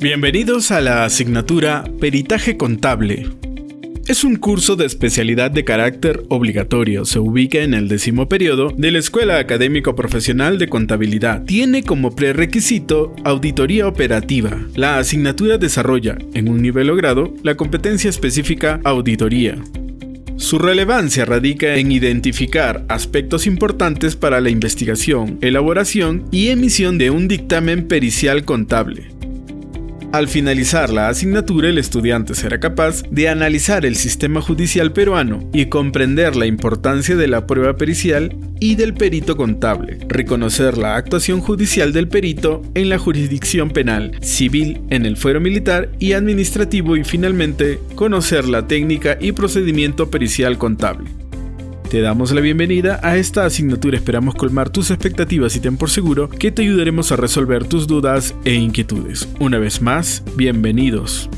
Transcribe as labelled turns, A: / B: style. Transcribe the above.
A: Bienvenidos a la asignatura Peritaje Contable. Es un curso de especialidad de carácter obligatorio. Se ubica en el décimo periodo de la Escuela Académico Profesional de Contabilidad. Tiene como prerequisito auditoría operativa. La asignatura desarrolla, en un nivel logrado, la competencia específica auditoría. Su relevancia radica en identificar aspectos importantes para la investigación, elaboración y emisión de un dictamen pericial contable. Al finalizar la asignatura, el estudiante será capaz de analizar el sistema judicial peruano y comprender la importancia de la prueba pericial y del perito contable, reconocer la actuación judicial del perito en la jurisdicción penal, civil, en el fuero militar y administrativo y finalmente conocer la técnica y procedimiento pericial contable. Te damos la bienvenida a esta asignatura, esperamos colmar tus expectativas y ten por seguro que te ayudaremos a resolver tus dudas e inquietudes. Una vez más, bienvenidos.